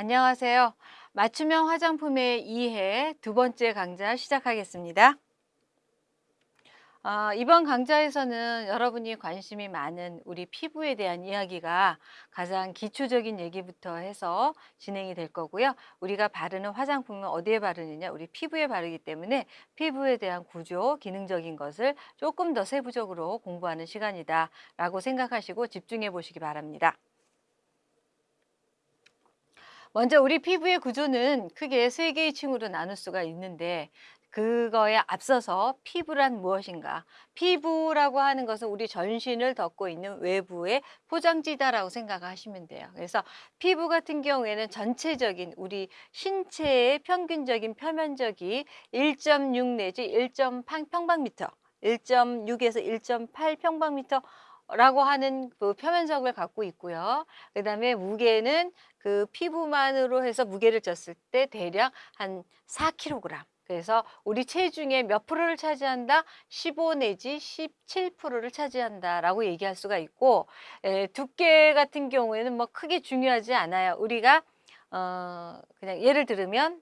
안녕하세요. 맞춤형 화장품의 이해 두 번째 강좌 시작하겠습니다. 아, 이번 강좌에서는 여러분이 관심이 많은 우리 피부에 대한 이야기가 가장 기초적인 얘기부터 해서 진행이 될 거고요. 우리가 바르는 화장품은 어디에 바르느냐? 우리 피부에 바르기 때문에 피부에 대한 구조, 기능적인 것을 조금 더 세부적으로 공부하는 시간이다 라고 생각하시고 집중해 보시기 바랍니다. 먼저 우리 피부의 구조는 크게 세 개의 층으로 나눌 수가 있는데 그거에 앞서서 피부란 무엇인가? 피부라고 하는 것은 우리 전신을 덮고 있는 외부의 포장지다라고 생각하시면 돼요. 그래서 피부 같은 경우에는 전체적인 우리 신체의 평균적인 표면적이 1.6 내지 1.8 평방미터, 1.6에서 1.8 평방미터 라고 하는 그 표면적을 갖고 있고요. 그 다음에 무게는 그 피부만으로 해서 무게를 졌을 때 대략 한 4kg. 그래서 우리 체중의 몇 프로를 차지한다? 15 내지 17%를 차지한다라고 얘기할 수가 있고 에, 두께 같은 경우에는 뭐 크게 중요하지 않아요. 우리가 어 그냥 예를 들으면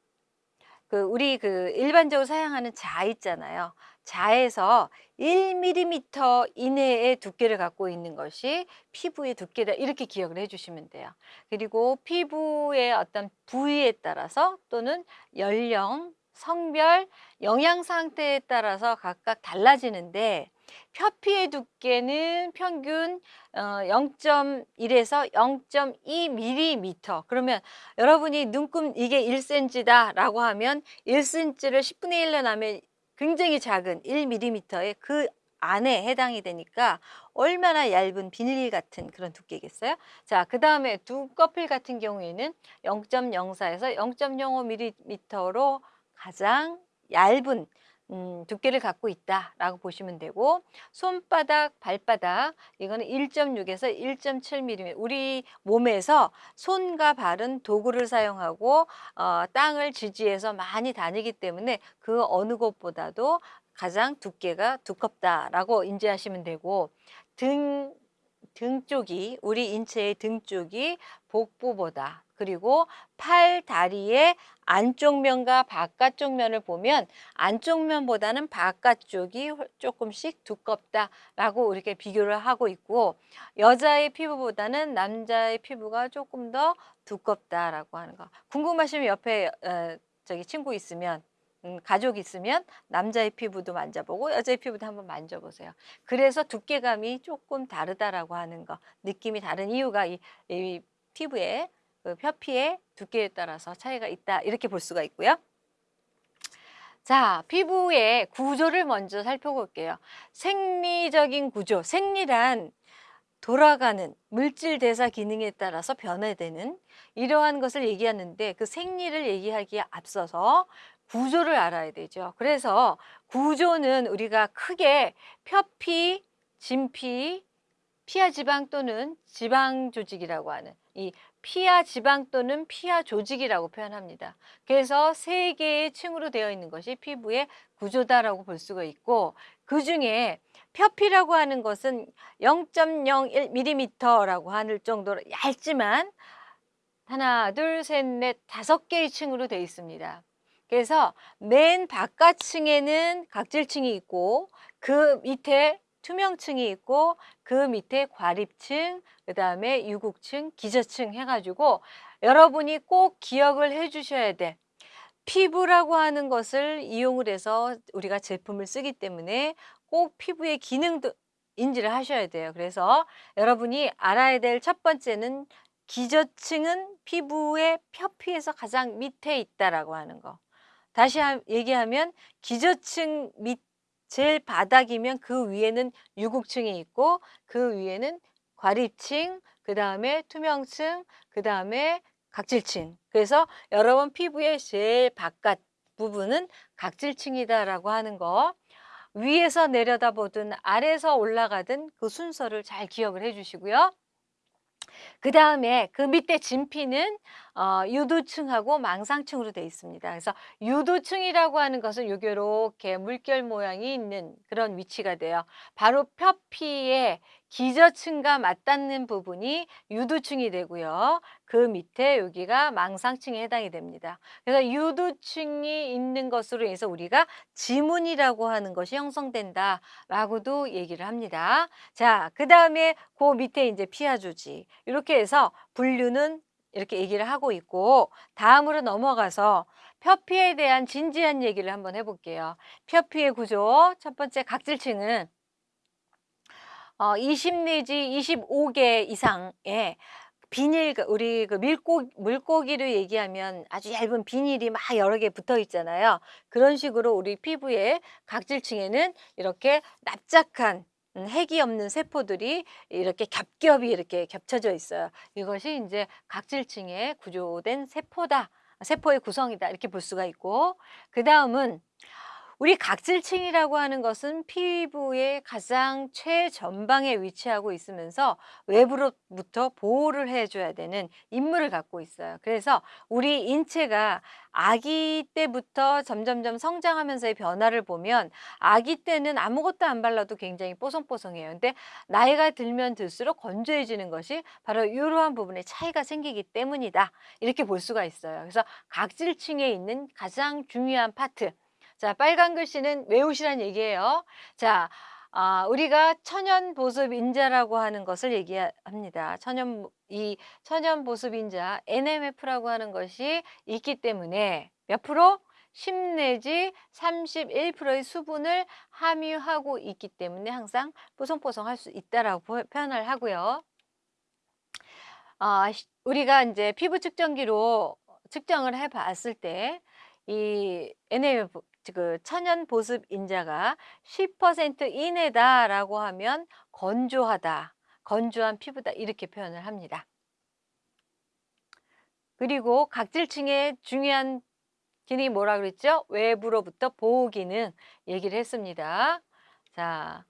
그 우리 그 일반적으로 사용하는 자 있잖아요. 자에서 1mm 이내의 두께를 갖고 있는 것이 피부의 두께다 이렇게 기억을 해주시면 돼요. 그리고 피부의 어떤 부위에 따라서 또는 연령, 성별, 영양 상태에 따라서 각각 달라지는데 표피의 두께는 평균 0.1에서 어, 0.2mm 그러면 여러분이 눈금 이게 1cm다 라고 하면 1cm를 10분의 1로 나면 굉장히 작은 1mm의 그 안에 해당이 되니까 얼마나 얇은 비닐 같은 그런 두께겠어요? 자, 그 다음에 두꺼필 같은 경우에는 0.04에서 0.05mm로 가장 얇은 음, 두께를 갖고 있다라고 보시면 되고 손바닥, 발바닥 이거는 1.6에서 1.7mm 우리 몸에서 손과 발은 도구를 사용하고 어, 땅을 지지해서 많이 다니기 때문에 그 어느 곳보다도 가장 두께가 두껍다라고 인지하시면 되고 등, 등 쪽이 우리 인체의 등 쪽이 복부보다 그리고 팔, 다리의 안쪽 면과 바깥쪽 면을 보면 안쪽 면보다는 바깥쪽이 조금씩 두껍다라고 이렇게 비교를 하고 있고 여자의 피부보다는 남자의 피부가 조금 더 두껍다라고 하는 거. 궁금하시면 옆에 어, 저기 친구 있으면 음, 가족 있으면 남자의 피부도 만져보고 여자의 피부도 한번 만져보세요. 그래서 두께감이 조금 다르다라고 하는 거, 느낌이 다른 이유가 이, 이 피부에 그 표피의 두께에 따라서 차이가 있다 이렇게 볼 수가 있고요. 자, 피부의 구조를 먼저 살펴볼게요. 생리적인 구조, 생리란 돌아가는 물질 대사 기능에 따라서 변화되는 이러한 것을 얘기하는데 그 생리를 얘기하기에 앞서서 구조를 알아야 되죠. 그래서 구조는 우리가 크게 표피, 진피, 피하 지방 또는 지방 조직이라고 하는 이 피하 지방 또는 피하 조직이라고 표현합니다. 그래서 세 개의 층으로 되어 있는 것이 피부의 구조다라고 볼 수가 있고 그 중에 표피라고 하는 것은 0.01mm라고 하는 정도로 얇지만 하나, 둘, 셋, 넷, 다섯 개의 층으로 되어 있습니다. 그래서 맨 바깥층에는 각질층이 있고 그 밑에 투명층이 있고 그 밑에 과립층, 그 다음에 유국층, 기저층 해가지고 여러분이 꼭 기억을 해 주셔야 돼. 피부라고 하는 것을 이용을 해서 우리가 제품을 쓰기 때문에 꼭 피부의 기능도 인지를 하셔야 돼요. 그래서 여러분이 알아야 될 첫 번째는 기저층은 피부의 표피에서 가장 밑에 있다라고 하는 거. 다시 얘기하면 기저층 밑 제일 바닥이면 그 위에는 유국층이 있고 그 위에는 과립층, 그 다음에 투명층, 그 다음에 각질층. 그래서 여러분 피부의 제일 바깥 부분은 각질층이다라고 하는 거 위에서 내려다보든 아래서 올라가든 그 순서를 잘 기억을 해주시고요. 그 다음에 그 밑에 진피는 어, 유도층하고 망상층으로 되어 있습니다. 그래서 유도층이라고 하는 것은 요렇게 물결 모양이 있는 그런 위치가 돼요. 바로 표피의 기저층과 맞닿는 부분이 유두층이 되고요. 그 밑에 여기가 망상층에 해당이 됩니다. 그래서 유두층이 있는 것으로 인해서 우리가 지문이라고 하는 것이 형성된다라고도 얘기를 합니다. 자, 그 다음에 그 밑에 이제 피하주지. 이렇게 해서 분류는 이렇게 얘기를 하고 있고 다음으로 넘어가서 표피에 대한 진지한 얘기를 한번 해볼게요. 표피의 구조 첫 번째 각질층은 어, 20 내지 25개 이상의 비닐 그 우리 그 밀고 물고기를 얘기하면 아주 얇은 비닐이 막 여러 개 붙어 있잖아요. 그런 식으로 우리 피부의 각질층에는 이렇게 납작한 음, 핵이 없는 세포들이 이렇게 겹겹이 이렇게 겹쳐져 있어요. 이것이 이제 각질층에 구조된 세포다. 세포의 구성이다. 이렇게 볼 수가 있고 그 다음은 우리 각질층이라고 하는 것은 피부의 가장 최전방에 위치하고 있으면서 외부로부터 보호를 해줘야 되는 임무를 갖고 있어요. 그래서 우리 인체가 아기 때부터 점점점 성장하면서의 변화를 보면 아기 때는 아무것도 안 발라도 굉장히 뽀송뽀송해요. 근데 나이가 들면 들수록 건조해지는 것이 바로 이러한 부분에 차이가 생기기 때문이다. 이렇게 볼 수가 있어요. 그래서 각질층에 있는 가장 중요한 파트 자, 빨간 글씨는 외우시란 얘기예요. 자, 아, 우리가 천연 보습 인자라고 하는 것을 얘기합니다. 천연 이 천연 보습 인자 NMF라고 하는 것이 있기 때문에 몇 프로? 10 내지 31%의 수분을 함유하고 있기 때문에 항상 뽀송뽀송할 수 있다라고 표현을 하고요. 아, 우리가 이제 피부 측정기로 측정을 해 봤을 때 이 NMF 그 천연 보습 인자가 10% 이내다라고 하면 건조하다, 건조한 피부다 이렇게 표현을 합니다. 그리고 각질층의 중요한 기능이 뭐라 그랬죠? 외부로부터 보호 기능 얘기를 했습니다. 자,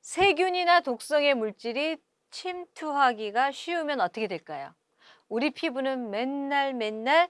세균이나 독성의 물질이 침투하기가 쉬우면 어떻게 될까요? 우리 피부는 맨날 맨날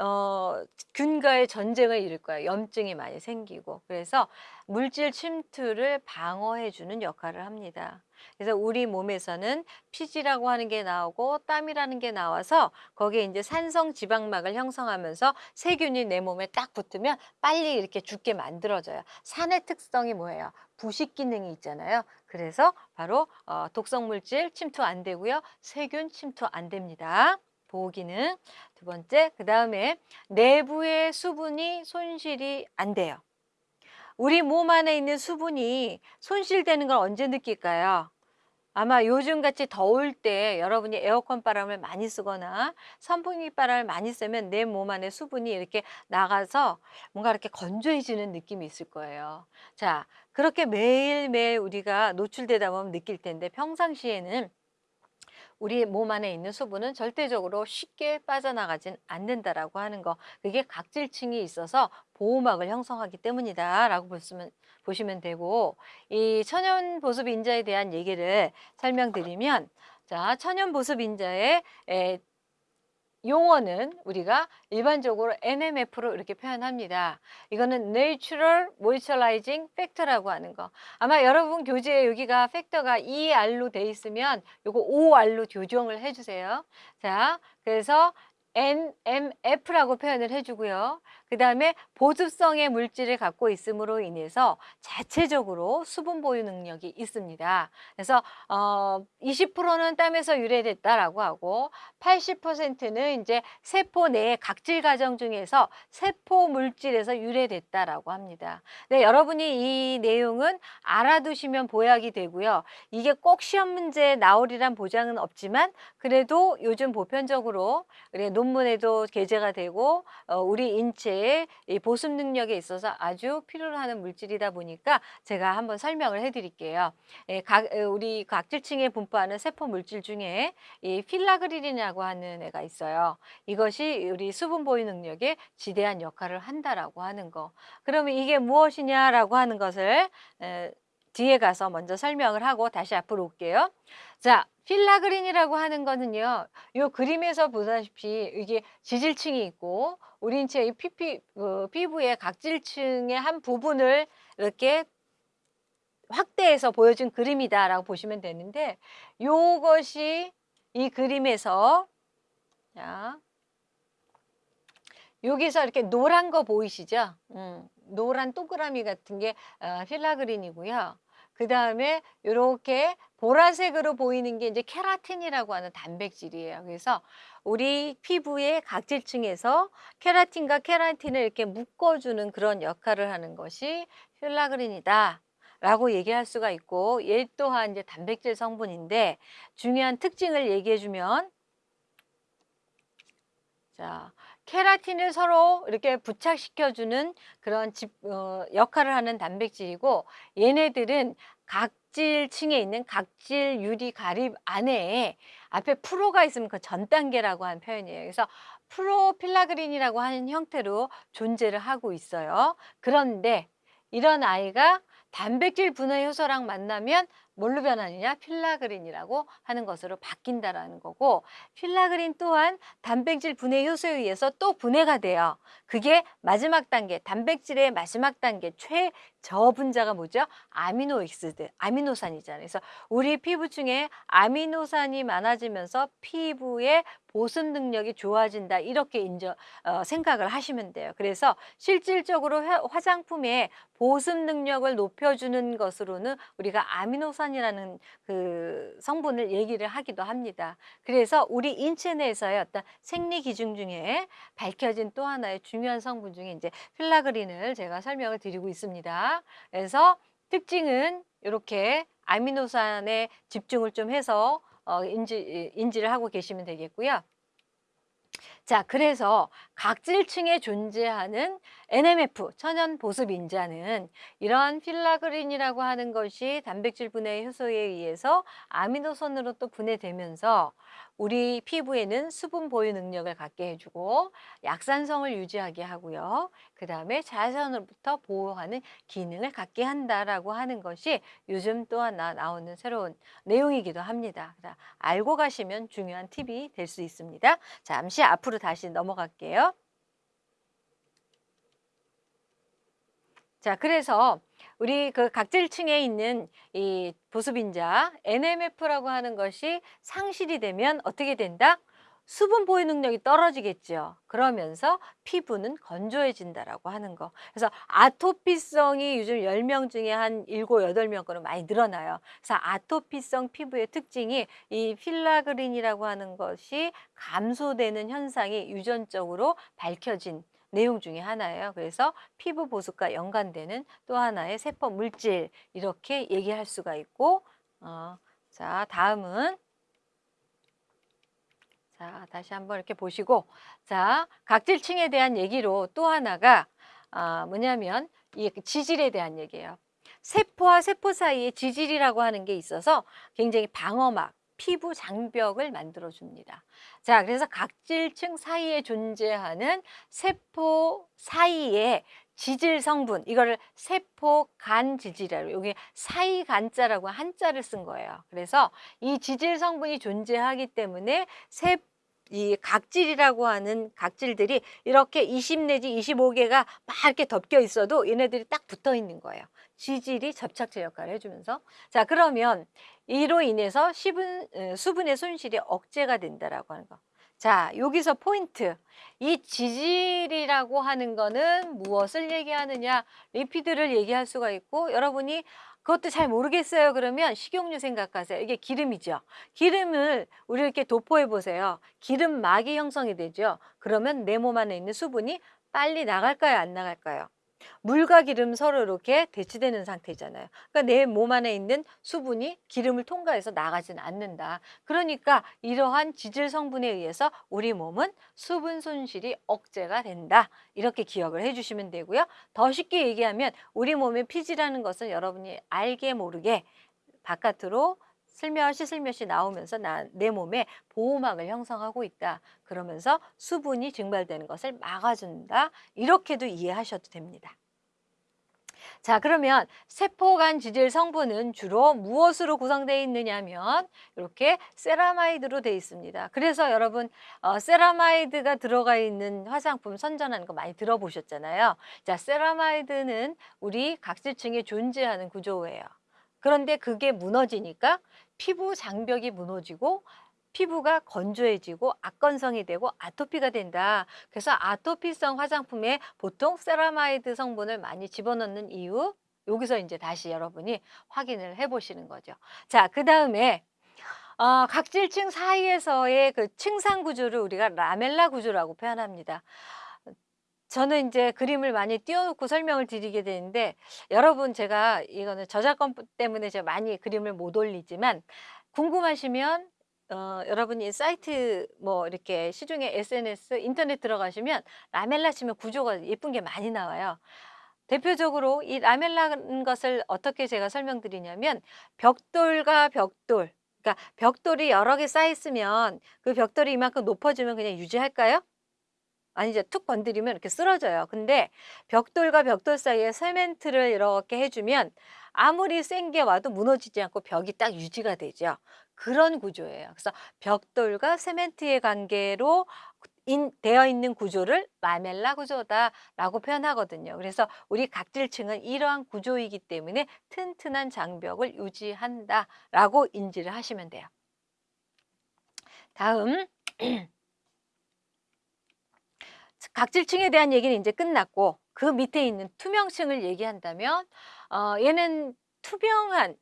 어 균과의 전쟁을 일을 거예요. 염증이 많이 생기고. 그래서 물질 침투를 방어해 주는 역할을 합니다. 그래서 우리 몸에서는 피지라고 하는 게 나오고 땀이라는 게 나와서 거기에 이제 산성 지방막을 형성하면서 세균이 내 몸에 딱 붙으면 빨리 이렇게 죽게 만들어져요. 산의 특성이 뭐예요? 부식 기능이 있잖아요. 그래서 바로 어, 독성 물질 침투 안 되고요. 세균 침투 안 됩니다. 보호 기능. 두 번째, 그 다음에 내부의 수분이 손실이 안 돼요. 우리 몸 안에 있는 수분이 손실되는 걸 언제 느낄까요? 아마 요즘같이 더울 때 여러분이 에어컨 바람을 많이 쓰거나 선풍기 바람을 많이 쓰면 내 몸 안에 수분이 이렇게 나가서 뭔가 이렇게 건조해지는 느낌이 있을 거예요. 자, 그렇게 매일매일 우리가 노출되다 보면 느낄 텐데 평상시에는 우리 몸 안에 있는 수분은 절대적으로 쉽게 빠져나가진 않는다라고 하는 거. 그게 각질층이 있어서 보호막을 형성하기 때문이다 라고 보시면 보시면 되고 이 천연 보습 인자에 대한 얘기를 설명드리면 자, 천연 보습 인자의 용어는 우리가 일반적으로 NMF로 이렇게 표현합니다. 이거는 Natural Moisturizing Factor라고 하는 거. 아마 여러분 교재에 여기가 팩터가 ER로 돼 있으면 요거 OR로 교정을 해주세요. 자, 그래서 NMF라고 표현을 해주고요. 그 다음에 보습성의 물질을 갖고 있음으로 인해서 자체적으로 수분 보유 능력이 있습니다. 그래서 어, 20%는 땀에서 유래됐다라고 하고 80%는 이제 세포 내 각질 과정 중에서 세포 물질에서 유래됐다라고 합니다. 네, 여러분이 이 내용은 알아두시면 보약이 되고요. 이게 꼭 시험 문제에 나오리란 보장은 없지만 그래도 요즘 보편적으로 논문에도 게재가 되고 어, 우리 인체 이 보습 능력에 있어서 아주 필요로 하는 물질이다 보니까 제가 한번 설명을 해드릴게요. 예, 각, 우리 각질층에 분포하는 세포 물질 중에 이 필라그린이라고 하는 애가 있어요. 이것이 우리 수분 보유 능력에 지대한 역할을 한다라고 하는 거. 그러면 이게 무엇이냐라고 하는 것을 에, 뒤에 가서 먼저 설명을 하고 다시 앞으로 올게요. 자, 필라그린이라고 하는 거는요. 이 그림에서 보다시피 이게 지질층이 있고 우리 인체의 피피, 그 피부의 각질층의 한 부분을 이렇게 확대해서 보여준 그림이다라고 보시면 되는데 요것이 이 그림에서 자 여기서 이렇게 노란 거 보이시죠? 음, 노란 동그라미 같은 게 어, 필라그린이고요. 그 다음에 이렇게 보라색으로 보이는 게 이제 케라틴이라고 하는 단백질이에요. 그래서 우리 피부의 각질층에서 케라틴과 케라틴을 이렇게 묶어주는 그런 역할을 하는 것이 필라그린이다. 라고 얘기할 수가 있고 얘 또한 이제 단백질 성분인데 중요한 특징을 얘기해 주면 자 케라틴을 서로 이렇게 부착시켜주는 그런 집, 어, 역할을 하는 단백질이고 얘네들은 각질층에 있는 각질 유리 과립 안에 앞에 pro가 있으면 그 전 단계라고 하는 표현이에요. 그래서 profilaggrin이라고 하는 형태로 존재를 하고 있어요. 그런데 이런 아이가 단백질 분해 효소랑 만나면 뭘로 변하느냐? filaggrin이라고 하는 것으로 바뀐다라는 거고 filaggrin 또한 단백질 분해 효소에 의해서 또 분해가 돼요. 그게 마지막 단계, 단백질의 마지막 단계 최저분자가 뭐죠? amino acid, 아미노산이잖아요. 그래서 우리 피부 중에 아미노산이 많아지면서 피부의 보습 능력이 좋아진다 이렇게 인정 어, 생각을 하시면 돼요. 그래서 실질적으로 화, 화장품의 보습 능력을 높여주는 것으로는 우리가 아미노산 이라는 그 성분을 얘기를 하기도 합니다. 그래서 우리 인체 내에서의 어떤 생리 기준 중에 밝혀진 또 하나의 중요한 성분 중에 이제 필라그린을 제가 설명을 드리고 있습니다. 그래서 특징은 이렇게 아미노산에 집중을 좀 해서 어, 인지, 인지를 하고 계시면 되겠고요. 자, 그래서 각질층에 존재하는 NMF, 천연 보습 인자는 이러한 필라그린이라고 하는 것이 단백질 분해 효소에 의해서 아미노산으로 또 분해되면서 우리 피부에는 수분 보유 능력을 갖게 해주고 약산성을 유지하게 하고요. 그 다음에 자외선으로부터 보호하는 기능을 갖게 한다라고 하는 것이 요즘 또 하나 나오는 새로운 내용이기도 합니다. 알고 가시면 중요한 팁이 될 수 있습니다. 잠시 앞으로 다시 넘어갈게요. 자, 그래서 우리 그 각질층에 있는 이 보습인자 NMF라고 하는 것이 상실이 되면 어떻게 된다? 수분 보유 능력이 떨어지겠죠. 그러면서 피부는 건조해진다라고 하는 거. 그래서 아토피성이 요즘 10명 중에 한 7, 8명 거는 많이 늘어나요. 그래서 아토피성 피부의 특징이 이 필라그린이라고 하는 것이 감소되는 현상이 유전적으로 밝혀진 내용 중에 하나예요. 그래서 피부 보습과 연관되는 또 하나의 세포 물질 이렇게 얘기할 수가 있고 어, 자 다음은 자 다시 한번 이렇게 보시고 자 각질층에 대한 얘기로 또 하나가 아, 뭐냐면 이 지질에 대한 얘기예요. 세포와 세포 사이에 지질이라고 하는 게 있어서 굉장히 방어막 피부 장벽을 만들어 줍니다. 자, 그래서 각질층 사이에 존재하는 세포 사이에 지질 성분 이거를 세포 간 지질이라고 여기 사이 간자라고 한자를 쓴 거예요. 그래서 이 지질 성분이 존재하기 때문에 세 이 각질이라고 하는 각질들이 이렇게 20 내지 25개가 막 이렇게 덮여 있어도 얘네들이 딱 붙어 있는 거예요. 지질이 접착제 역할을 해주면서 자 그러면 이로 인해서 수분, 수분의 손실이 억제가 된다라고 하는 거. 자 여기서 포인트 이 지질이라고 하는 거는 무엇을 얘기하느냐 리피드를 얘기할 수가 있고 여러분이 그것도 잘 모르겠어요. 그러면 식용유 생각하세요. 이게 기름이죠. 기름을 우리 이렇게 도포해 보세요. 기름막이 형성이 되죠. 그러면 내 몸 안에 있는 수분이 빨리 나갈까요? 안 나갈까요 물과 기름 서로 이렇게 대치되는 상태잖아요. 그러니까 내 몸 안에 있는 수분이 기름을 통과해서 나가지는 않는다. 그러니까 이러한 지질 성분에 의해서 우리 몸은 수분 손실이 억제가 된다. 이렇게 기억을 해주시면 되고요. 더 쉽게 얘기하면 우리 몸의 피지라는 것은 여러분이 알게 모르게 바깥으로 슬며시 슬며시 나오면서 나, 내 몸에 보호막을 형성하고 있다. 그러면서 수분이 증발되는 것을 막아준다. 이렇게도 이해하셔도 됩니다. 자 그러면 세포간 지질 성분은 주로 무엇으로 구성되어 있느냐면 이렇게 세라마이드로 되어 있습니다. 그래서 여러분 어, 세라마이드가 들어가 있는 화장품 선전하는 거 많이 들어보셨잖아요. 자 세라마이드는 우리 각질층에 존재하는 구조예요. 그런데 그게 무너지니까 피부 장벽이 무너지고 피부가 건조해지고 악건성이 되고 아토피가 된다. 그래서 아토피성 화장품에 보통 세라마이드 성분을 많이 집어넣는 이유 여기서 이제 다시 여러분이 확인을 해 보시는 거죠. 자, 그 다음에 어, 각질층 사이에서의 그 층상 구조를 우리가 라멜라 구조라고 표현합니다. 저는 이제 그림을 많이 띄워놓고 설명을 드리게 되는데 여러분 제가 이거는 저작권 때문에 제가 많이 그림을 못 올리지만 궁금하시면 어, 여러분이 사이트 뭐 이렇게 시중에 SNS 인터넷 들어가시면 라멜라 치면 구조가 예쁜 게 많이 나와요. 대표적으로 이 라멜라는 것을 어떻게 제가 설명드리냐면 벽돌과 벽돌 그러니까 벽돌이 여러 개 쌓여 있으면 그 벽돌이 이만큼 높아지면 그냥 유지할까요? 아니죠. 툭 건드리면 이렇게 쓰러져요. 근데 벽돌과 벽돌 사이에 세멘트를 이렇게 해주면 아무리 센 게 와도 무너지지 않고 벽이 딱 유지가 되죠. 그런 구조예요. 그래서 벽돌과 세멘트의 관계로 인, 되어 있는 구조를 라멜라 구조다라고 표현하거든요. 그래서 우리 각질층은 이러한 구조이기 때문에 튼튼한 장벽을 유지한다라고 인지를 하시면 돼요. 다음 각질층에 대한 얘기는 이제 끝났고 그 밑에 있는 투명층을 얘기한다면 어, 얘는 투명한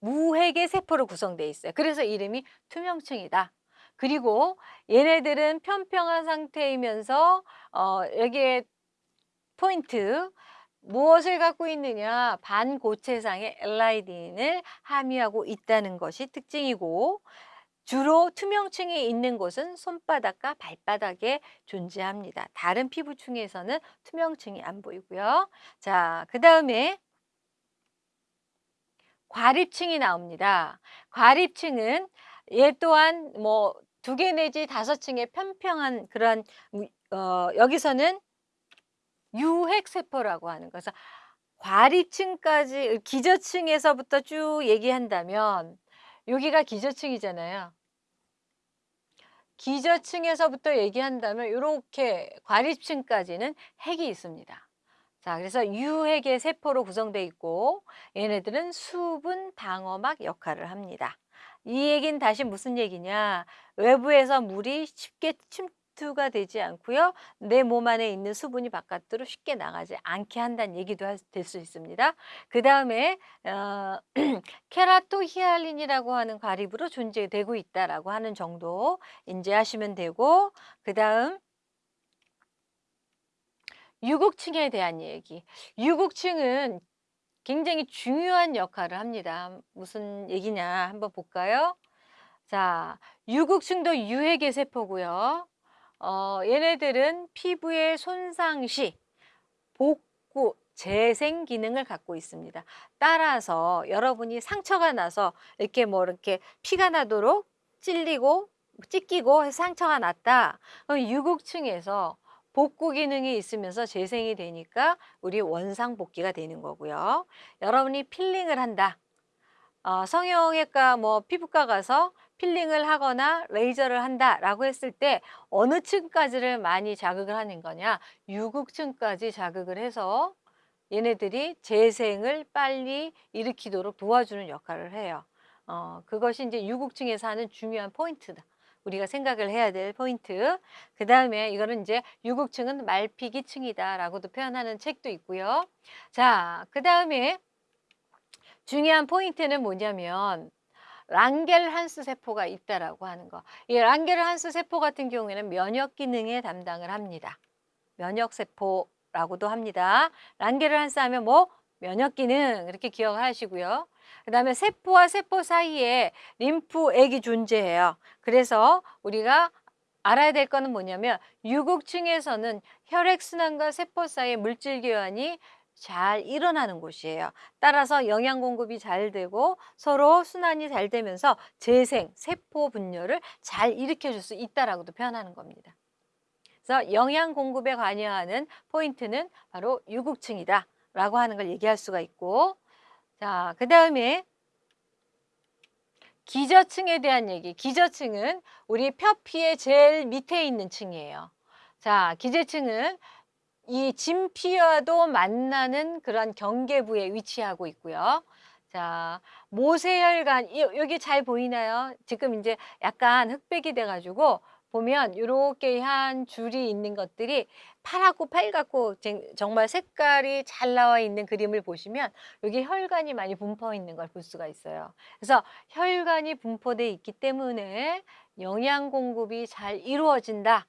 무핵의 세포로 구성되어 있어요. 그래서 이름이 투명층이다. 그리고 얘네들은 평평한 상태이면서 어, 여기에 포인트 무엇을 갖고 있느냐 반고체상의 엘라이딘을 함유하고 있다는 것이 특징이고 주로 투명층이 있는 곳은 손바닥과 발바닥에 존재합니다. 다른 피부층에서는 투명층이 안 보이고요. 자, 그 다음에 과립층이 나옵니다. 과립층은 얘 또한 뭐 두 개 내지 다섯 층의 평평한 그런 어, 여기서는 유핵세포라고 하는 것서 과립층까지 기저층에서부터 쭉 얘기한다면 여기가 기저층이잖아요. 기저층에서부터 얘기한다면 이렇게 과립층까지는 핵이 있습니다. 자, 그래서 유핵의 세포로 구성되어 있고 얘네들은 수분 방어막 역할을 합니다. 이 얘기는 다시 무슨 얘기냐? 외부에서 물이 쉽게 침 투가 되지 않고요. 내 몸 안에 있는 수분이 바깥으로 쉽게 나가지 않게 한다는 얘기도 될 수 있습니다. 그 다음에 어, 케라토히알린이라고 하는 과립으로 존재되고 있다라고 하는 정도 인지하시면 되고 그 다음 유국층에 대한 얘기. 유국층은 굉장히 중요한 역할을 합니다. 무슨 얘기냐 한번 볼까요? 자, 유국층도 유해계 세포고요. 어, 얘네들은 피부의 손상 시 복구, 재생 기능을 갖고 있습니다. 따라서 여러분이 상처가 나서 이렇게 뭐 이렇게 피가 나도록 찔리고 찢기고 상처가 났다. 그럼 유극층에서 복구 기능이 있으면서 재생이 되니까 우리 원상 복귀가 되는 거고요. 여러분이 필링을 한다. 어, 성형외과 뭐 피부과 가서 필링을 하거나 레이저를 한다라고 했을 때 어느 층까지를 많이 자극을 하는 거냐? 유국층까지 자극을 해서 얘네들이 재생을 빨리 일으키도록 도와주는 역할을 해요. 어, 그것이 이제 유국층에서 하는 중요한 포인트다. 우리가 생각을 해야 될 포인트. 그 다음에 이거는 이제 유국층은 말피기층이다라고도 표현하는 책도 있고요. 자, 그 다음에 중요한 포인트는 뭐냐면 랑겔한스 세포가 있다라고 하는 거. 이 랑겔한스 세포 같은 경우에는 면역 기능에 담당을 합니다. 면역 세포라고도 합니다. 랑겔한스 하면 뭐 면역 기능 이렇게 기억하시고요. 그 다음에 세포와 세포 사이에 림프액이 존재해요. 그래서 우리가 알아야 될 거는 뭐냐면 유국층에서는 혈액순환과 세포 사이의 물질 교환이 잘 일어나는 곳이에요. 따라서 영양 공급이 잘 되고 서로 순환이 잘 되면서 재생, 세포 분열을 잘 일으켜 줄 수 있다라고도 표현하는 겁니다. 그래서 영양 공급에 관여하는 포인트는 바로 유국층이다 라고 하는 걸 얘기할 수가 있고 자, 그 다음에 기저층에 대한 얘기. 기저층은 우리 표피의 제일 밑에 있는 층이에요. 자, 기저층은 이 진피와도 만나는 그런 경계부에 위치하고 있고요. 자, 모세혈관 이 여기 잘 보이나요? 지금 이제 약간 흑백이 돼 가지고 보면 요렇게 한 줄이 있는 것들이 파랗고 빨갛고 쟁- 정말 색깔이 잘 나와 있는 그림을 보시면 여기 혈관이 많이 분포 있는 걸 볼 수가 있어요. 그래서 혈관이 분포돼 있기 때문에 영양 공급이 잘 이루어진다.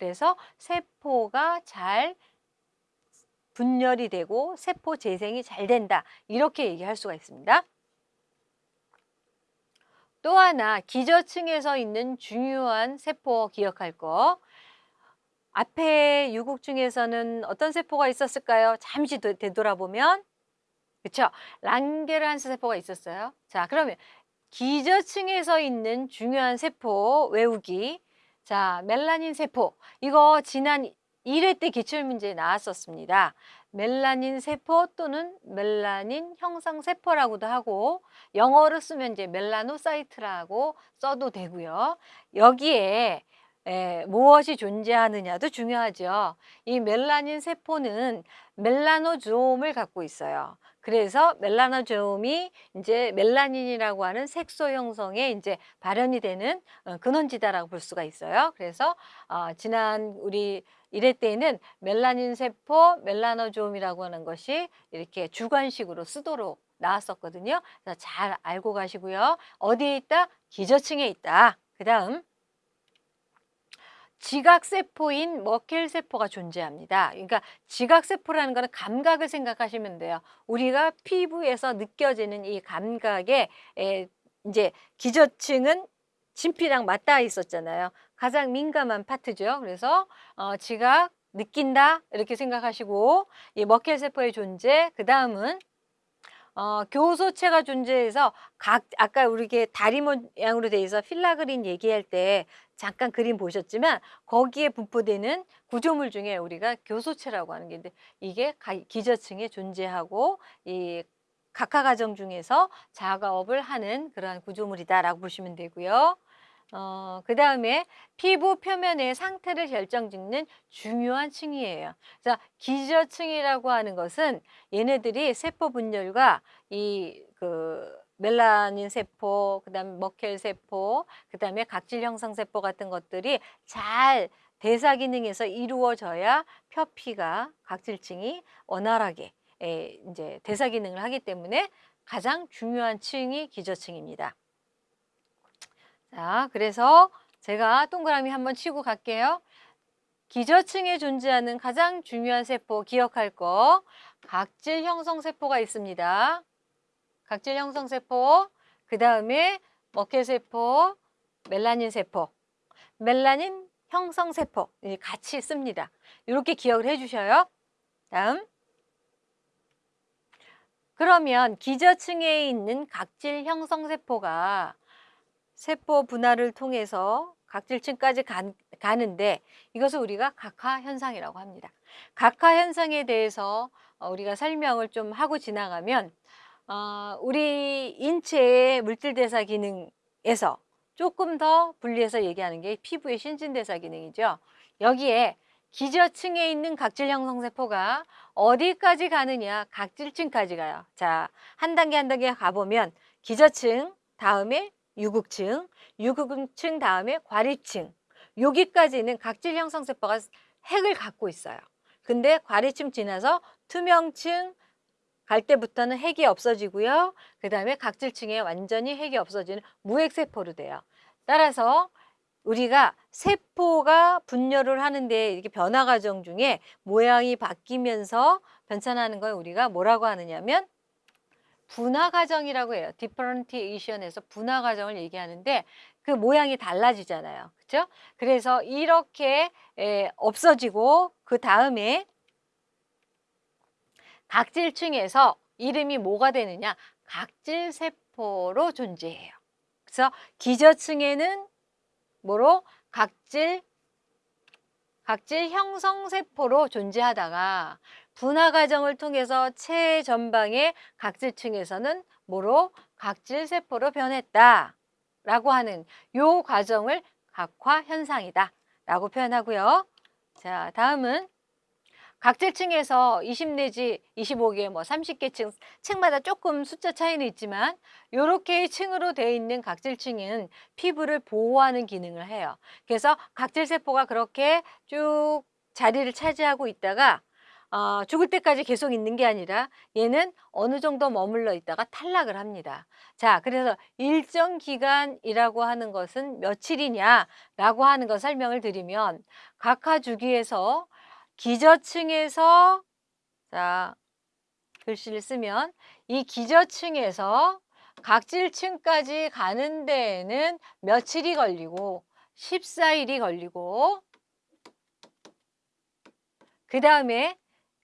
그래서 세포가 잘 분열이 되고 세포 재생이 잘 된다. 이렇게 얘기할 수가 있습니다. 또 하나 기저층에서 있는 중요한 세포 기억할 거. 앞에 유국 중에서는 어떤 세포가 있었을까요? 잠시 되- 되돌아보면 그렇죠. 랑게르한스 세포가 있었어요. 자, 그러면 기저층에서 있는 중요한 세포 외우기. 자, 멜라닌 세포. 이거 지난 1회 때 기출문제에 나왔었습니다. 멜라닌 세포 또는 멜라닌 형성 세포라고도 하고 영어로 쓰면 이제 멜라노사이트라고 써도 되고요. 여기에 에, 무엇이 존재하느냐도 중요하죠. 이 멜라닌 세포는 멜라노조움을 갖고 있어요. 그래서 멜라노조움이 이제 멜라닌이라고 하는 색소 형성에 이제 발현이 되는 어, 근원지다라고 볼 수가 있어요. 그래서 어, 지난 우리 1회 때에는 멜라닌 세포, 멜라노조움이라고 하는 것이 이렇게 주관식으로 쓰도록 나왔었거든요. 그래서 잘 알고 가시고요. 어디에 있다? 기저층에 있다. 그 다음 지각세포인 머켈세포가 존재합니다. 그러니까 지각세포라는 거는 감각을 생각하시면 돼요. 우리가 피부에서 느껴지는 이 감각에 에, 이제 기저층은 진피랑 맞닿아 있었잖아요. 가장 민감한 파트죠. 그래서 어, 지각 느낀다 이렇게 생각하시고 이 머켈세포의 존재 그 다음은 어, 교소체가 존재해서 각 아까 우리 게 다리 모양으로 돼 있어 필라그린 얘기할 때 잠깐 그림 보셨지만 거기에 분포되는 구조물 중에 우리가 교소체라고 하는 게 있는데 이게 가- 기저층에 존재하고 이 각하 과정 중에서 작업을 하는 그러한 구조물이다라고 보시면 되고요. 어, 그 다음에 피부 표면의 상태를 결정짓는 중요한 층이에요. 자, 기저층이라고 하는 것은 얘네들이 세포 분열과 이 그 멜라닌 세포, 그다음에 머켈 세포, 그다음에 각질 형성 세포 같은 것들이 잘 대사 기능에서 이루어져야 표피가 각질층이 원활하게 에, 이제 대사 기능을 하기 때문에 가장 중요한 층이 기저층입니다. 자, 그래서 제가 동그라미 한번 치고 갈게요. 기저층에 존재하는 가장 중요한 세포 기억할 거 각질 형성 세포가 있습니다. 각질 형성 세포, 그 다음에 먹개 세포, 멜라닌 세포, 멜라닌 형성 세포 이 같이 씁니다. 이렇게 기억을 해주셔요. 다음. 그러면 기저층에 있는 각질 형성 세포가 세포 분할을 통해서 각질층까지 간- 가는데 이것을 우리가 각하 현상이라고 합니다. 각하 현상에 대해서 어, 우리가 설명을 좀 하고 지나가면 어, 우리 인체의 물질대사 기능에서 조금 더 분리해서 얘기하는 게 피부의 신진대사 기능이죠. 여기에 기저층에 있는 각질 형성 세포가 어디까지 가느냐? 각질층까지 가요. 자, 한 단계 한 단계 가보면 기저층, 다음에 유국층, 유국층 다음에 과리층. 여기까지는 각질 형성 세포가 핵을 갖고 있어요. 근데 과리층 지나서 투명층 갈 때부터는 핵이 없어지고요. 그 다음에 각질층에 완전히 핵이 없어지는 무핵 세포로 돼요. 따라서 우리가 세포가 분열을 하는데 이렇게 변화 과정 중에 모양이 바뀌면서 변천하는 걸 우리가 뭐라고 하느냐면 분화 과정이라고 해요. 디퍼런티에이션에서 분화 과정을 얘기하는데 그 모양이 달라지잖아요. 그렇죠? 그래서 이렇게 에, 없어지고 그 다음에 각질층에서 이름이 뭐가 되느냐? 각질세포로 존재해요. 그래서 기저층에는 뭐로? 각질, 각질 형성세포로 존재하다가 분화 과정을 통해서 체해 전방의 각질층에서는 뭐로? 각질세포로 변했다. 라고 하는 요 과정을 각화 현상이다. 라고 표현하고요. 자, 다음은 각질층에서 20 내지 25개 뭐 30개 층 층마다 조금 숫자 차이는 있지만 요렇게 층으로 되어 있는 각질층은 피부를 보호하는 기능을 해요. 그래서 각질 세포가 그렇게 쭉 자리를 차지하고 있다가 어, 죽을 때까지 계속 있는 게 아니라 얘는 어느 정도 머물러 있다가 탈락을 합니다. 자, 그래서 일정 기간이라고 하는 것은 며칠이냐라고 하는 거 설명을 드리면 각하 주기에서 기저층에서 자, 글씨를 쓰면 이 기저층에서 각질층까지 가는 데에는 며칠이 걸리고 14일이 걸리고 그 다음에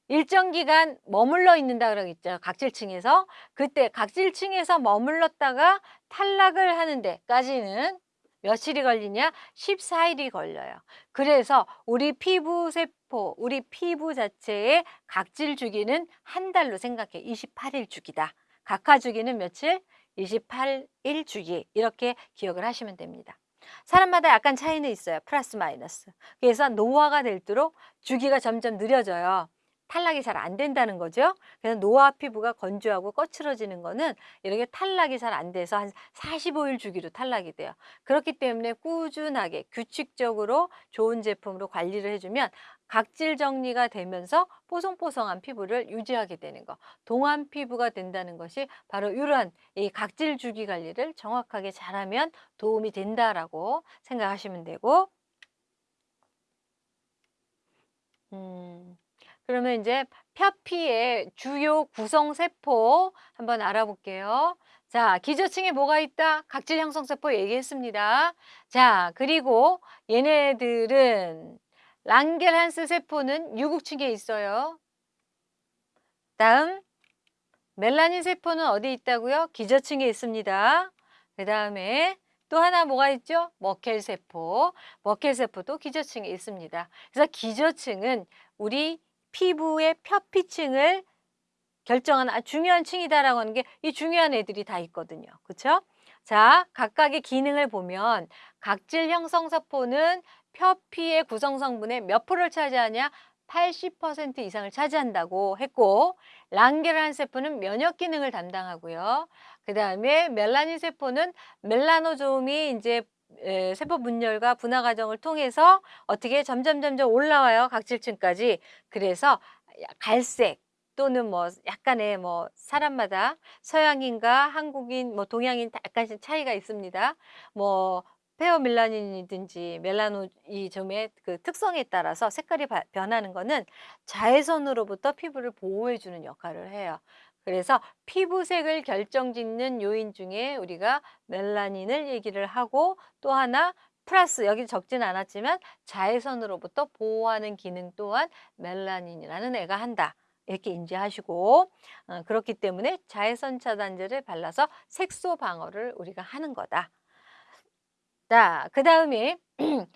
일정 기간 머물러 있는다 그러겠죠. 각질층에서. 그때 각질층에서 머물렀다가 탈락을 하는 데까지는 며칠이 걸리냐? 14일이 걸려요. 그래서 우리 피부 세포, 우리 피부 자체의 각질 주기는 한 달로 생각해. 28일 주기다. 각하 주기는 며칠? 28일 주기. 이렇게 기억을 하시면 됩니다. 사람마다 약간 차이는 있어요. 플러스 마이너스. 그래서 노화가 될수록 주기가 점점 느려져요. 탈락이 잘 안 된다는 거죠. 그래서 노화 피부가 건조하고 거칠어지는 거는 이렇게 탈락이 잘 안 돼서 한 45일 주기로 탈락이 돼요. 그렇기 때문에 꾸준하게 규칙적으로 좋은 제품으로 관리를 해주면 각질 정리가 되면서 뽀송뽀송한 피부를 유지하게 되는 거. 동안 피부가 된다는 것이 바로 이러한 이 각질 주기 관리를 정확하게 잘하면 도움이 된다라고 생각하시면 되고 음. 그러면 이제 표피의 주요 구성 세포 한번 알아볼게요. 자, 기저층에 뭐가 있다? 각질 형성 세포 얘기했습니다. 자, 그리고 얘네들은 랑겔한스 세포는 유국층에 있어요. 다음 멜라닌 세포는 어디 있다고요? 기저층에 있습니다. 그 다음에 또 하나 뭐가 있죠? 머켈 세포. 머켈 세포도 기저층에 있습니다. 그래서 기저층은 우리 피부의 표피층을 결정하는 아주 중요한 층이다라고 하는 게 이 중요한 애들이 다 있거든요. 그렇죠? 자, 각각의 기능을 보면 각질 형성 세포는 표피의 구성 성분의 몇 프로를 차지하냐? 80% 이상을 차지한다고 했고 랑게란 세포는 면역 기능을 담당하고요. 그 다음에 멜라닌 세포는 멜라노조움이 이제 세포 분열과 분화 과정을 통해서 어떻게 점점 점점 올라와요 각질층까지 그래서 갈색 또는 뭐 약간의 뭐 사람마다 서양인과 한국인 뭐 동양인 약간씩 차이가 있습니다 뭐 페어밀라닌이든지 멜라노이점의 그 특성에 따라서 색깔이 변하는 거는 자외선으로부터 피부를 보호해 주는 역할을 해요 그래서 피부색을 결정짓는 요인 중에 우리가 멜라닌을 얘기를 하고 또 하나 플러스 여기 적진 않았지만 자외선으로부터 보호하는 기능 또한 멜라닌이라는 애가 한다. 이렇게 인지하시고 어, 그렇기 때문에 자외선 차단제를 발라서 색소 방어를 우리가 하는 거다. 자, 그 다음에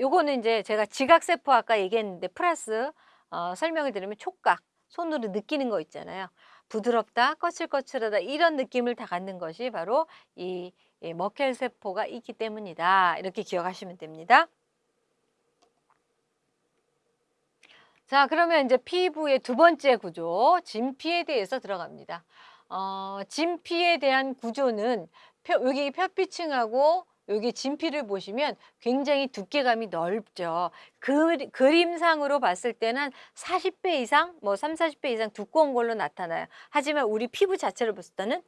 요거는 이제 제가 지각세포 아까 얘기했는데 플러스 어, 설명을 드리면 촉각 손으로 느끼는 거 있잖아요. 부드럽다, 거칠거칠하다 이런 느낌을 다 갖는 것이 바로 이, 이 머켈 세포가 있기 때문이다. 이렇게 기억하시면 됩니다. 자, 그러면 이제 피부의 두 번째 구조, 진피에 대해서 들어갑니다. 어, 진피에 대한 구조는 표, 여기 표피층하고 여기 진피를 보시면 굉장히 두께감이 넓죠. 그, 그림상으로 봤을 때는 40배 이상, 뭐 3, 40배 이상 두꺼운 걸로 나타나요. 하지만 우리 피부 자체를 봤을 때는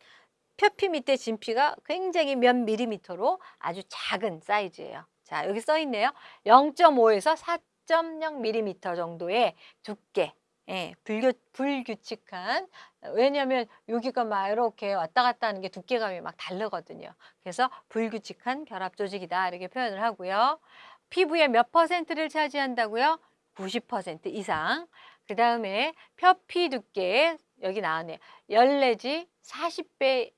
표피 밑에 진피가 굉장히 몇 밀리미터로 아주 작은 사이즈예요. 자, 여기 써 있네요. 0.5에서 4.0밀리미터 정도의 두께. 예, 불규, 불규칙한 왜냐하면 여기가 막 이렇게 왔다 갔다 하는 게 두께감이 막 다르거든요. 그래서 불규칙한 결합 조직이다 이렇게 표현을 하고요. 피부의 몇 퍼센트를 차지한다고요? 90% 이상. 그 다음에 표피 두께 여기 나왔네요. 10 내지 40배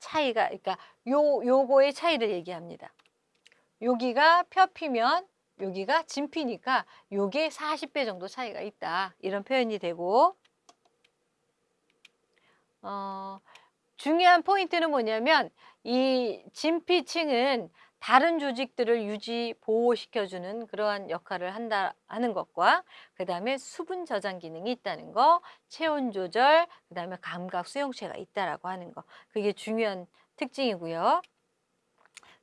차이가 그러니까 요 요거의 차이를 얘기합니다. 여기가 표피면 여기가 진피니까 요게 40배 정도 차이가 있다. 이런 표현이 되고 어, 중요한 포인트는 뭐냐면 이 진피층은 다른 조직들을 유지 보호시켜주는 그러한 역할을 한다 하는 것과 그 다음에 수분 저장 기능이 있다는 거, 체온 조절, 그 다음에 감각 수용체가 있다라고 하는 거 그게 중요한 특징이고요.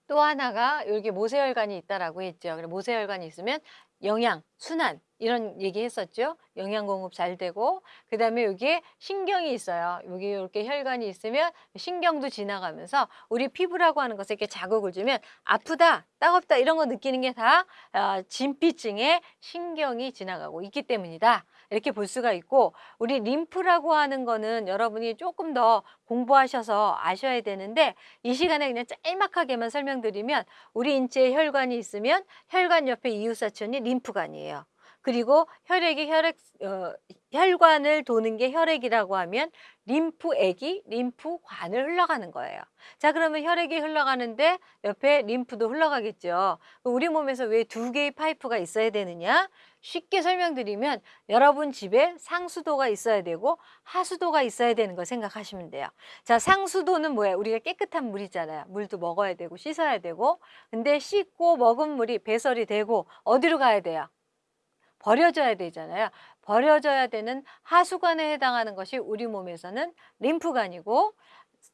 또 하나가 여기 모세혈관이 있다라고 했죠. 그래 모세혈관이 있으면 영양, 순환 이런 얘기 했었죠. 영양 공급 잘 되고 그다음에 여기에 신경이 있어요. 여기 이렇게 혈관이 있으면 신경도 지나가면서 우리 피부라고 하는 것에 이렇게 자극을 주면 아프다, 따갑다 이런 거 느끼는 게다 아, 진피증에 신경이 지나가고 있기 때문이다. 이렇게 볼 수가 있고 우리 림프라고 하는 거는 여러분이 조금 더 공부하셔서 아셔야 되는데 이 시간에 그냥 짤막하게만 설명드리면 우리 인체에 혈관이 있으면 혈관 옆에 이웃사촌이 림프관이에요. 그리고 혈액이 혈액 어, 혈관을 도는 게 혈액이라고 하면 림프액이 림프관을 흘러가는 거예요. 자 그러면 혈액이 흘러가는데 옆에 림프도 흘러가겠죠. 우리 몸에서 왜 두 개의 파이프가 있어야 되느냐? 쉽게 설명드리면 여러분 집에 상수도가 있어야 되고 하수도가 있어야 되는 걸 생각하시면 돼요. 자 상수도는 뭐예요? 우리가 깨끗한 물이잖아요. 물도 먹어야 되고 씻어야 되고 근데 씻고 먹은 물이 배설이 되고 어디로 가야 돼요? 버려져야 되잖아요. 버려져야 되는 하수관에 해당하는 것이 우리 몸에서는 림프관이고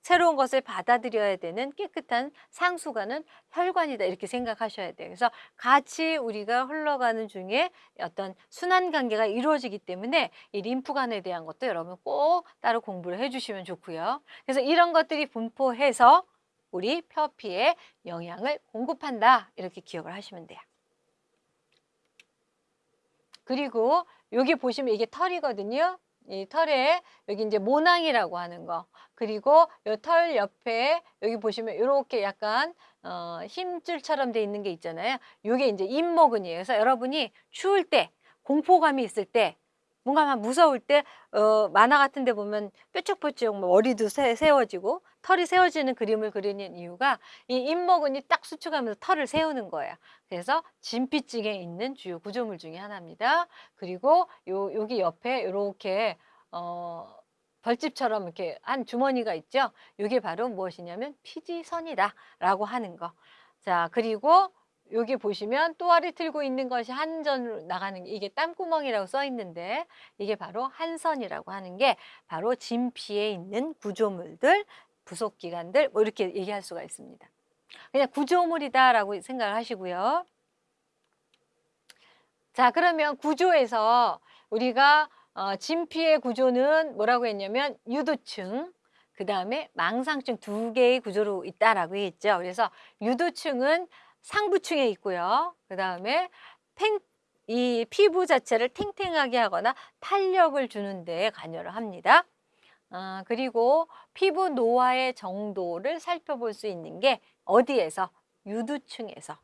새로운 것을 받아들여야 되는 깨끗한 상수관은 혈관이다 이렇게 생각하셔야 돼요. 그래서 같이 우리가 흘러가는 중에 어떤 순환 관계가 이루어지기 때문에 이 림프관에 대한 것도 여러분 꼭 따로 공부를 해주시면 좋고요. 그래서 이런 것들이 분포해서 우리 표피에 영양을 공급한다 이렇게 기억을 하시면 돼요. 그리고 여기 보시면 이게 털이거든요. 이 털에 여기 이제 모낭이라고 하는 거 그리고 이 털 옆에 여기 보시면 이렇게 약간 어, 힘줄처럼 돼 있는 게 있잖아요. 이게 이제 잇모근이에요. 그래서 여러분이 추울 때 공포감이 있을 때 뭔가 막 무서울 때 어, 만화 같은 데 보면 뾰족뾰족 뭐 머리도 세, 세워지고 털이 세워지는 그림을 그리는 이유가 이 잇모근이 딱 수축하면서 털을 세우는 거예요. 그래서 진피증에 있는 주요 구조물 중에 하나입니다. 그리고 요 여기 옆에 이렇게 어 벌집처럼 이렇게 한 주머니가 있죠. 이게 바로 무엇이냐면 피지선이다 라고 하는 거. 자, 그리고 여기 보시면 또아리 틀고 있는 것이 한전으로 나가는 게 이게 땀구멍이라고 써 있는데 이게 바로 한선이라고 하는 게 바로 진피에 있는 구조물들 부속기관들 뭐 이렇게 얘기할 수가 있습니다. 그냥 구조물이다라고 생각을 하시고요. 자 그러면 구조에서 우리가 어, 진피의 구조는 뭐라고 했냐면 유두층 그 다음에 망상층 두 개의 구조로 있다라고 했죠. 그래서 유두층은 상부층에 있고요. 그 다음에 팽, 이 피부 자체를 탱탱하게 하거나 탄력을 주는 데 관여를 합니다. 아, 그리고 피부 노화의 정도를 살펴볼 수 있는 게 어디에서? 유두층에서.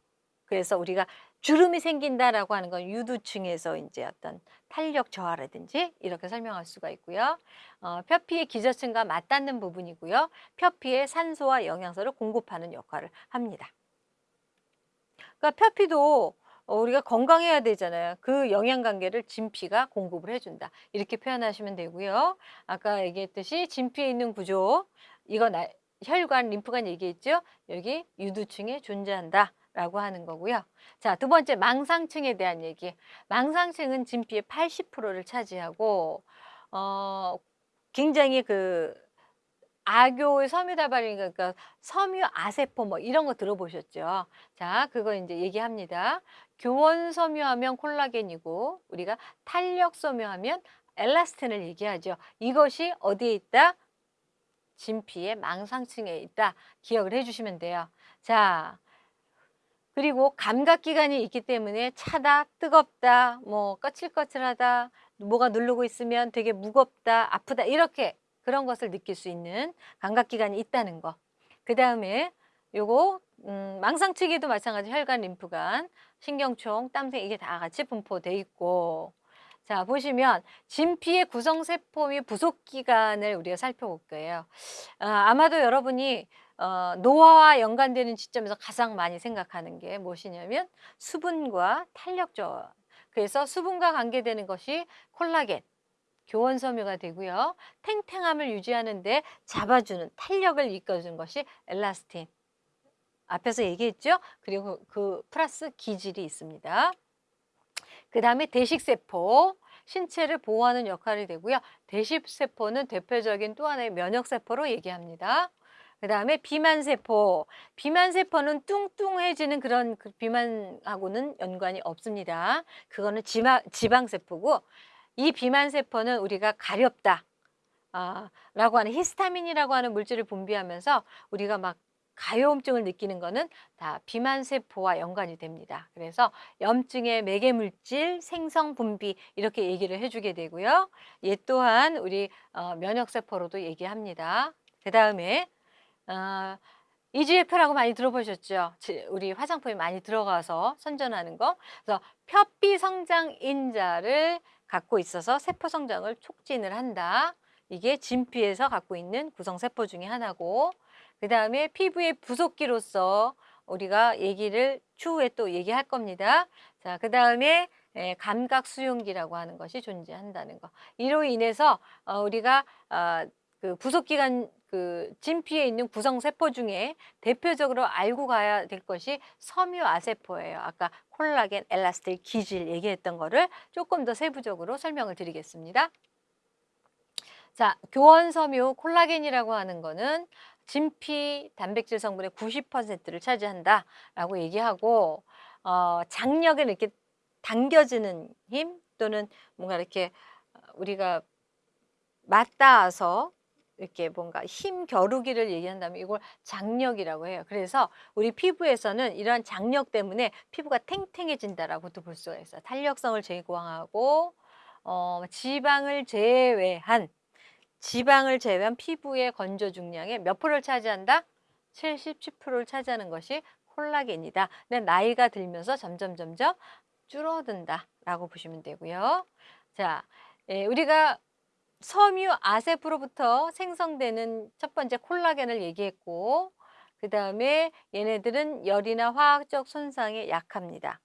그래서 우리가 주름이 생긴다라고 하는 건 유두층에서 이제 어떤 탄력 저하라든지 이렇게 설명할 수가 있고요. 어, 표피의 기저층과 맞닿는 부분이고요. 표피에 산소와 영양소를 공급하는 역할을 합니다. 그러니까 표피도 어, 우리가 건강해야 되잖아요. 그 영양관계를 진피가 공급을 해준다. 이렇게 표현하시면 되고요. 아까 얘기했듯이 진피에 있는 구조, 이건 혈관, 림프관 얘기했죠. 여기 유두층에 존재한다. 라고 하는 거고요. 자, 두 번째 망상층에 대한 얘기. 망상층은 진피의 80%를 차지하고 어 굉장히 그 아교의 섬유다발이니까 그러니까 섬유 아세포 뭐 이런 거 들어보셨죠? 자, 그거 이제 얘기합니다. 교원 섬유하면 콜라겐이고 우리가 탄력 섬유하면 엘라스틴을 얘기하죠. 이것이 어디에 있다? 진피의 망상층에 있다. 기억을 해주시면 돼요. 자, 그리고 감각기관이 있기 때문에 차다, 뜨겁다, 뭐 거칠거칠하다, 뭐가 누르고 있으면 되게 무겁다, 아프다 이렇게 그런 것을 느낄 수 있는 감각기관이 있다는 거. 그 다음에 요거 음, 망상치기도 마찬가지 혈관, 림프관, 신경총, 땀새 이게 다 같이 분포돼 있고 자 보시면 진피의 구성세포 및 부속기관을 우리가 살펴볼 거예요. 아, 아마도 여러분이 어, 노화와 연관되는 시점에서 가장 많이 생각하는 게 무엇이냐면 수분과 탄력저 그래서 수분과 관계되는 것이 콜라겐, 교원 섬유가 되고요. 탱탱함을 유지하는 데 잡아주는 탄력을 이끌어주는 것이 엘라스틴. 앞에서 얘기했죠? 그리고 그 플러스 기질이 있습니다. 그 다음에 대식세포, 신체를 보호하는 역할이 되고요. 대식세포는 대표적인 또 하나의 면역세포로 얘기합니다. 그 다음에 비만세포. 비만세포는 뚱뚱해지는 그런 그 비만하고는 연관이 없습니다. 그거는 지방, 지방세포고 이 비만세포는 우리가 가렵다. 아, 라고 하는 히스타민이라고 하는 물질을 분비하면서 우리가 막 가려움증을 느끼는 거는 다 비만세포와 연관이 됩니다. 그래서 염증의 매개물질 생성 분비 이렇게 얘기를 해주게 되고요. 얘 또한 우리 어, 면역세포로도 얘기합니다. 그 다음에 어, EGF라고 많이 들어보셨죠? 우리 화장품에 많이 들어가서 선전하는 거. 그래서 표피 성장 인자를 갖고 있어서 세포 성장을 촉진을 한다. 이게 진피에서 갖고 있는 구성세포 중에 하나고 그 다음에 피부의 부속기로서 우리가 얘기를 추후에 또 얘기할 겁니다. 자, 그 다음에 예, 감각 수용기라고 하는 것이 존재한다는 거. 이로 인해서 어, 우리가 어, 그 부속기관 그 진피에 있는 구성세포 중에 대표적으로 알고 가야 될 것이 섬유아세포예요. 아까 콜라겐, 엘라스틸, 기질 얘기했던 거를 조금 더 세부적으로 설명을 드리겠습니다. 자, 교원섬유 콜라겐이라고 하는 거는 진피 단백질 성분의 90%를 차지한다라고 얘기하고 어, 장력에 이렇게 당겨지는 힘 또는 뭔가 이렇게 우리가 맞닿아서 이렇게 뭔가 힘 겨루기를 얘기한다면 이걸 장력이라고 해요. 그래서 우리 피부에서는 이러한 장력 때문에 피부가 탱탱해진다라고도 볼 수가 있어요. 탄력성을 제거하고 어, 지방을 제외한 지방을 제외한 피부의 건조 중량의 몇 프로를 차지한다? 70, 10%를 차지하는 것이 콜라겐이다. 근데 나이가 들면서 점점 점점 줄어든다라고 보시면 되고요. 자, 예, 우리가 섬유 아세프로부터 생성되는 첫 번째 콜라겐을 얘기했고 그 다음에 얘네들은 열이나 화학적 손상에 약합니다.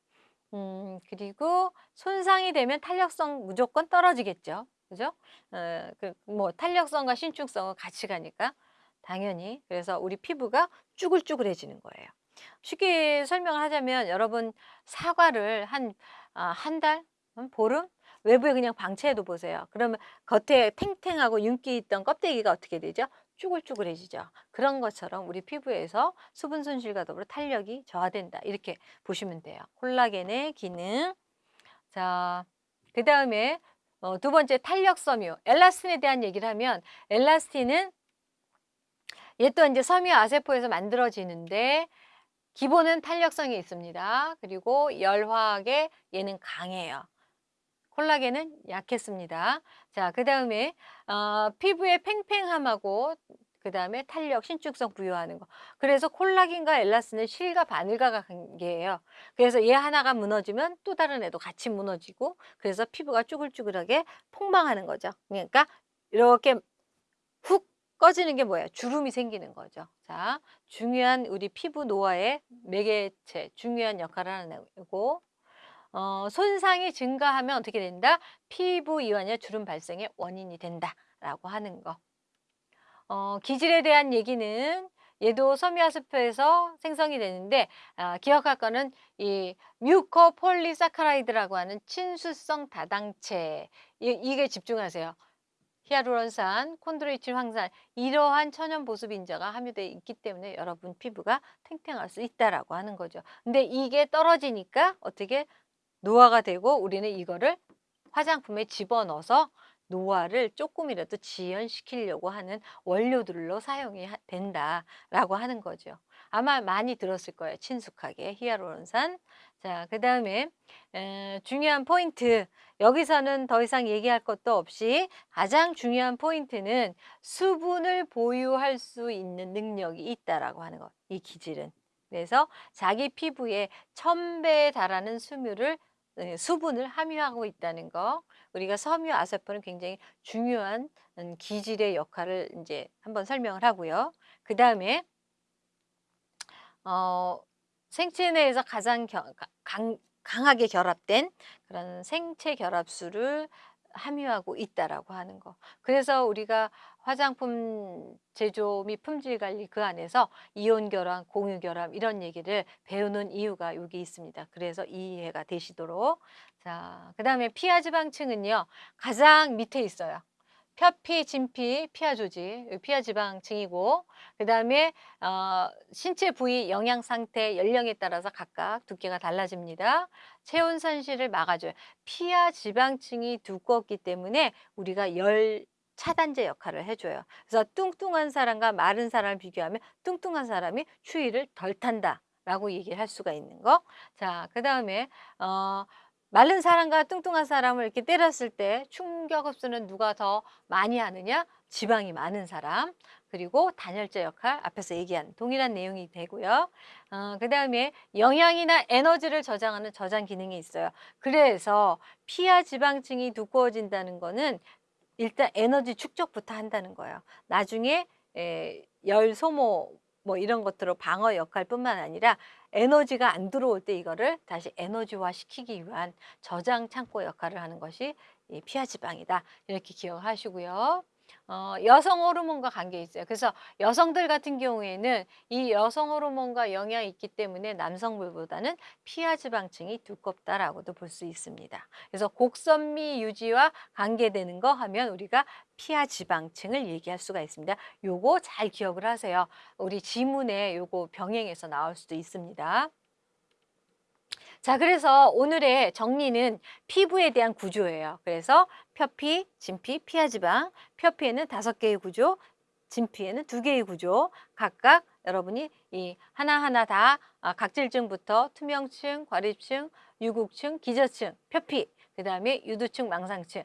음, 그리고 손상이 되면 탄력성 무조건 떨어지겠죠. 그죠? 어, 그 뭐 탄력성과 신축성은 같이 가니까 당연히 그래서 우리 피부가 쭈글쭈글해지는 거예요. 쉽게 설명을 하자면 여러분 사과를 한, 아, 한 달? 보름? 외부에 그냥 방치해도 보세요. 그러면 겉에 탱탱하고 윤기 있던 껍데기가 어떻게 되죠? 쭈글쭈글해지죠. 그런 것처럼 우리 피부에서 수분 손실과 더불어 탄력이 저하된다. 이렇게 보시면 돼요. 콜라겐의 기능. 자, 그 다음에 어, 두 번째 탄력 섬유. 엘라스틴에 대한 얘기를 하면 엘라스틴은 얘 또한 이제 섬유 아세포에서 만들어지는데 기본은 탄력성이 있습니다. 그리고 열화학에 얘는 강해요. 콜라겐은 약했습니다. 자, 그 다음에 어, 피부의 팽팽함하고 그 다음에 탄력, 신축성 부여하는 거. 그래서 콜라겐과 엘라스틴은 실과 바늘과 관계예요. 그래서 얘 하나가 무너지면 또 다른 애도 같이 무너지고 그래서 피부가 쭈글쭈글하게 폭망하는 거죠. 그러니까 이렇게 훅 꺼지는 게 뭐예요? 주름이 생기는 거죠. 자, 중요한 우리 피부 노화의 매개체, 중요한 역할을 하는 애고 어, 손상이 증가하면 어떻게 된다? 피부 이완이나 주름 발생의 원인이 된다라고 하는 거. 어, 기질에 대한 얘기는 얘도 섬유화수표에서 생성이 되는데 아, 기억할 거는 이 뮤코폴리사카라이드라고 하는 친수성 다당체 이, 이게 집중하세요. 히아루론산, 콘드로이친 황산 이러한 천연 보습 인자가 함유되어 있기 때문에 여러분 피부가 탱탱할 수 있다라고 하는 거죠. 근데 이게 떨어지니까 어떻게 노화가 되고 우리는 이거를 화장품에 집어넣어서 노화를 조금이라도 지연시키려고 하는 원료들로 사용이 된다라고 하는 거죠. 아마 많이 들었을 거예요. 친숙하게 히아루론산. 자, 그 다음에 중요한 포인트. 여기서는 더 이상 얘기할 것도 없이 가장 중요한 포인트는 수분을 보유할 수 있는 능력이 있다라고 하는 것. 이 기질은. 그래서 자기 피부에 천배에 달하는 수유를 네, 수분을 함유하고 있다는 거. 우리가 섬유 아세포는 굉장히 중요한 음, 기질의 역할을 이제 한번 설명을 하고요. 그 다음에 어, 생체 내에서 가장 겨, 강, 강하게 결합된 그런 생체 결합수를 함유하고 있다라고 하는 거. 그래서 우리가 화장품 제조 및 품질 관리 그 안에서 이온 결함, 공유 결함 이런 얘기를 배우는 이유가 여기 있습니다. 그래서 이해가 되시도록. 자, 그다음에 피하 지방층은요. 가장 밑에 있어요. 표피, 진피, 피하 조직, 피하 지방층이고 그다음에 어, 신체 부위 영양 상태, 연령에 따라서 각각 두께가 달라집니다. 체온 산실을 막아줘요. 피하 지방층이 두껍기 때문에 우리가 열 차단제 역할을 해줘요. 그래서 뚱뚱한 사람과 마른 사람을 비교하면 뚱뚱한 사람이 추위를 덜 탄다 라고 얘기를 할 수가 있는 거. 자, 그 다음에 어, 마른 사람과 뚱뚱한 사람을 이렇게 때렸을 때 충격 흡수는 누가 더 많이 하느냐? 지방이 많은 사람. 그리고 단열재 역할 앞에서 얘기한 동일한 내용이 되고요. 어, 그 다음에 영양이나 에너지를 저장하는 저장 기능이 있어요. 그래서 피하 지방층이 두꺼워진다는 거는 일단 에너지 축적부터 한다는 거예요. 나중에 에, 열 소모 뭐 이런 것들로 방어 역할뿐만 아니라 에너지가 안 들어올 때 이거를 다시 에너지화 시키기 위한 저장 창고 역할을 하는 것이 이 피하 지방이다. 이렇게 기억하시고요. 어, 여성 호르몬과 관계 있어요. 그래서 여성들 같은 경우에는 이 여성 호르몬과 영향이 있기 때문에 남성들보다는 피하 지방층이 두껍다라고도 볼 수 있습니다. 그래서 곡선미 유지와 관계되는 거 하면 우리가 피하 지방층을 얘기할 수가 있습니다. 요거 잘 기억을 하세요. 우리 지문에 요거 병행해서 나올 수도 있습니다. 자, 그래서 오늘의 정리는 피부에 대한 구조예요. 그래서 표피, 진피, 피하지방. 표피에는 다섯 개의 구조, 진피에는 두 개의 구조. 각각 여러분이 이 하나하나 다 아, 각질층부터 투명층, 과립층, 유국층, 기저층, 표피, 그 다음에 유두층, 망상층.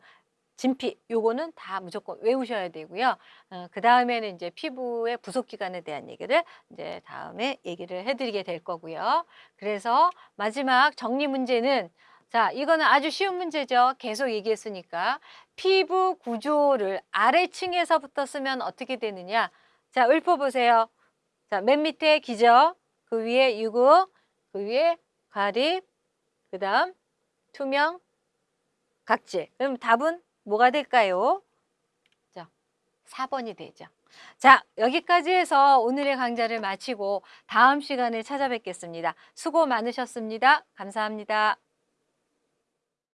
진피 요거는 다 무조건 외우셔야 되고요. 어, 그 다음에는 이제 피부의 부속 기관에 대한 얘기를 이제 다음에 얘기를 해드리게 될 거고요. 그래서 마지막 정리 문제는 자 이거는 아주 쉬운 문제죠. 계속 얘기했으니까 피부 구조를 아래층에서부터 쓰면 어떻게 되느냐? 자 읊어보세요. 자맨 밑에 기저, 그 위에 유구, 그 위에 가립, 그 다음 투명, 각질. 그럼 답은 뭐가 될까요? 자, 4번이 되죠. 자, 여기까지 해서 오늘의 강좌를 마치고 다음 시간에 찾아뵙겠습니다. 수고 많으셨습니다. 감사합니다.